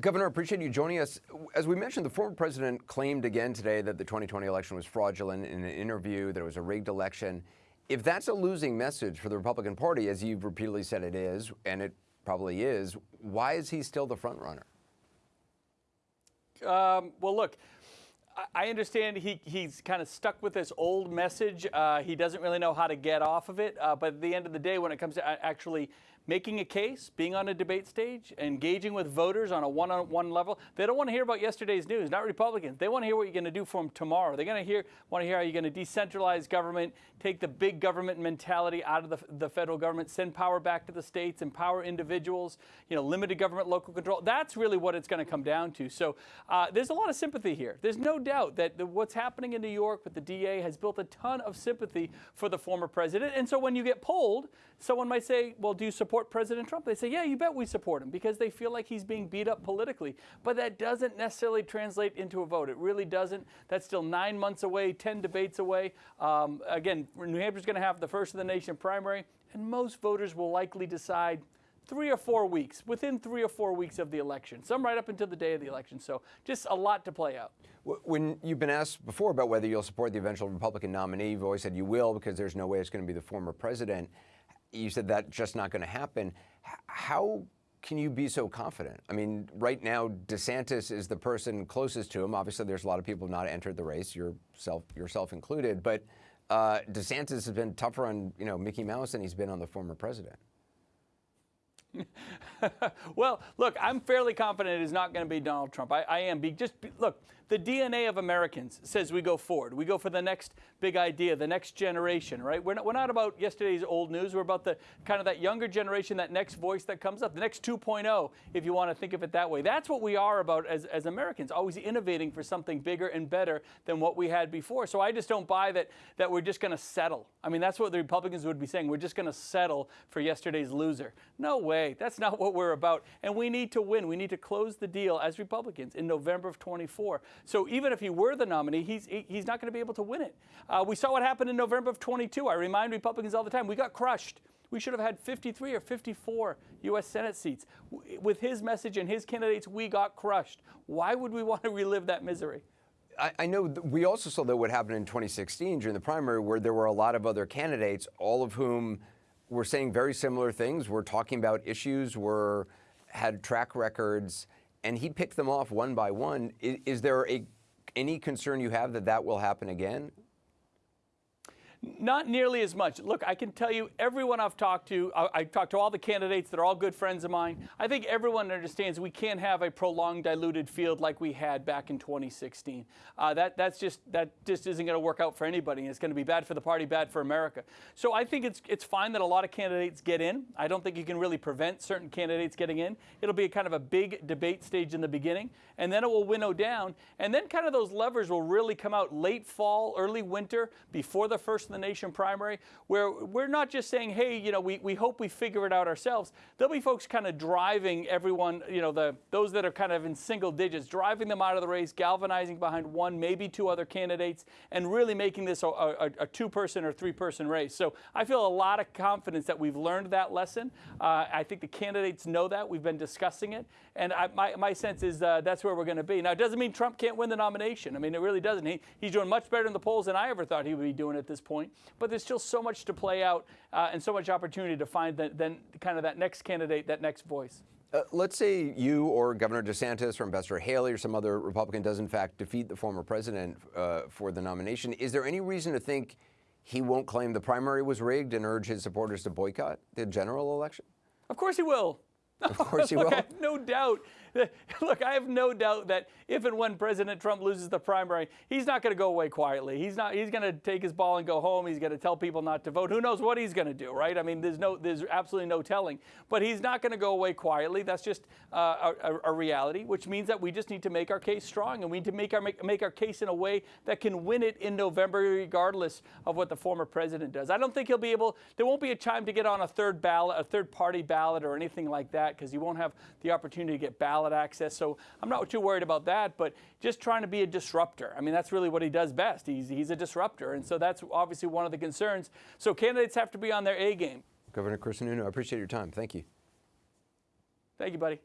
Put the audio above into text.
Governor, appreciate you joining us. As we mentioned, the former president claimed again today that the 2020 election was fraudulent in an interview, that it was a rigged election. If that's a losing message for the Republican Party, as you've repeatedly said it is, and it probably is, why is he still the front runner? Um, well, look, I understand he, he's kind of stuck with this old message. Uh, he doesn't really know how to get off of it. Uh, but at the end of the day, when it comes to actually making a case, being on a debate stage, engaging with voters on a one-on-one level. They don't want to hear about yesterday's news, not Republicans. They want to hear what you're going to do for them tomorrow. They're going to hear, want to hear how you're going to decentralize government, take the big government mentality out of the, the federal government, send power back to the states, empower individuals, you know, limited government local control. That's really what it's going to come down to. So uh, there's a lot of sympathy here. There's no doubt that the, what's happening in New York with the DA has built a ton of sympathy for the former president. And so when you get polled, someone might say, well, do you support support President Trump? They say, yeah, you bet we support him because they feel like he's being beat up politically. But that doesn't necessarily translate into a vote. It really doesn't. That's still nine months away, 10 debates away. Um, again, New Hampshire's going to have the first of the nation primary, and most voters will likely decide three or four weeks, within three or four weeks of the election, some right up until the day of the election. So just a lot to play out. When you've been asked before about whether you'll support the eventual Republican nominee, you've always said you will because there's no way it's going to be the former president you said that's just not going to happen. How can you be so confident? I mean, right now, DeSantis is the person closest to him. Obviously, there's a lot of people not entered the race, yourself, yourself included. But uh, DeSantis has been tougher on you know Mickey Mouse than he's been on the former president. well, look, I'm fairly confident it is not going to be Donald Trump. I, I am. Be, just be, look, the DNA of Americans says we go forward. We go for the next big idea, the next generation, right? We're not, we're not about yesterday's old news. We're about the kind of that younger generation, that next voice that comes up, the next 2.0, if you want to think of it that way. That's what we are about as, as Americans, always innovating for something bigger and better than what we had before. So I just don't buy that, that we're just going to settle. I mean, that's what the Republicans would be saying. We're just going to settle for yesterday's loser. No way. That's not what we're about. And we need to win. We need to close the deal as Republicans in November of 24. So even if he were the nominee, he's, he's not going to be able to win it. Uh, we saw what happened in November of 22. I remind Republicans all the time, we got crushed. We should have had 53 or 54 U.S. Senate seats. With his message and his candidates, we got crushed. Why would we want to relive that misery? I, I know we also saw that what happened in 2016 during the primary, where there were a lot of other candidates, all of whom were saying very similar things. We're talking about issues, were had track records, and he picked them off one by one. Is, is there a, any concern you have that that will happen again? Not nearly as much. Look, I can tell you, everyone I've talked to, I, I talked to all the candidates they're all good friends of mine. I think everyone understands we can't have a prolonged diluted field like we had back in 2016. Uh, that that's just that just isn't going to work out for anybody. It's going to be bad for the party, bad for America. So I think it's it's fine that a lot of candidates get in. I don't think you can really prevent certain candidates getting in. It'll be a kind of a big debate stage in the beginning, and then it will winnow down, and then kind of those levers will really come out late fall, early winter, before the first the nation primary, where we're not just saying, hey, you know, we, we hope we figure it out ourselves. There'll be folks kind of driving everyone, you know, the those that are kind of in single digits, driving them out of the race, galvanizing behind one, maybe two other candidates, and really making this a, a, a two-person or three-person race. So I feel a lot of confidence that we've learned that lesson. Uh, I think the candidates know that. We've been discussing it. And I, my, my sense is uh, that's where we're going to be. Now, it doesn't mean Trump can't win the nomination. I mean, it really doesn't. He, he's doing much better in the polls than I ever thought he would be doing at this point point. But there's still so much to play out uh, and so much opportunity to find the, then kind of that next candidate, that next voice. Uh, let's say you or Governor DeSantis or Ambassador Haley or some other Republican does in fact defeat the former president uh, for the nomination. Is there any reason to think he won't claim the primary was rigged and urge his supporters to boycott the general election? Of course he will. Of course he will. I have no doubt look, I have no doubt that if and when President Trump loses the primary, he's not going to go away quietly. He's not. He's going to take his ball and go home. He's going to tell people not to vote. Who knows what he's going to do, right? I mean, there's no, there's absolutely no telling. But he's not going to go away quietly. That's just uh, a, a, reality, which means that we just need to make our case strong, and we need to make our make, make our case in a way that can win it in November, regardless of what the former president does. I don't think he'll be able. There won't be a time to get on a third ballot, a third party ballot, or anything like that, because he won't have the opportunity to get ballot access access. So I'm not too worried about that, but just trying to be a disruptor. I mean, that's really what he does best. He's, he's a disruptor. And so that's obviously one of the concerns. So candidates have to be on their A game. Governor Chris Sununu, I appreciate your time. Thank you. Thank you, buddy.